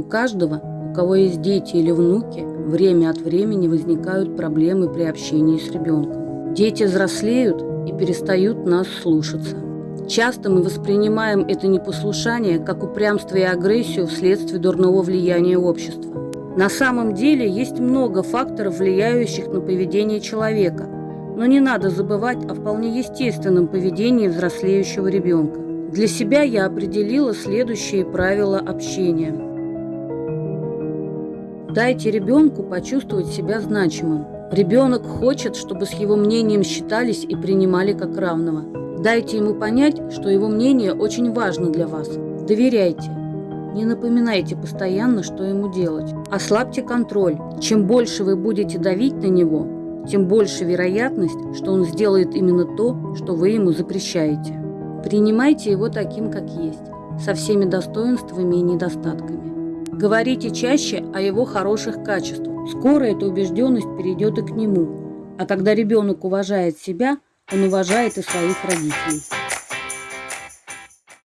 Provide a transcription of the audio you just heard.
У каждого, у кого есть дети или внуки, время от времени возникают проблемы при общении с ребенком. Дети взрослеют и перестают нас слушаться. Часто мы воспринимаем это непослушание как упрямство и агрессию вследствие дурного влияния общества. На самом деле есть много факторов, влияющих на поведение человека, но не надо забывать о вполне естественном поведении взрослеющего ребенка. Для себя я определила следующие правила общения. Дайте ребенку почувствовать себя значимым. Ребенок хочет, чтобы с его мнением считались и принимали как равного. Дайте ему понять, что его мнение очень важно для вас. Доверяйте. Не напоминайте постоянно, что ему делать. Ослабьте контроль. Чем больше вы будете давить на него, тем больше вероятность, что он сделает именно то, что вы ему запрещаете. Принимайте его таким, как есть, со всеми достоинствами и недостатками. Говорите чаще о его хороших качествах. Скоро эта убежденность перейдет и к нему. А когда ребенок уважает себя, он уважает и своих родителей.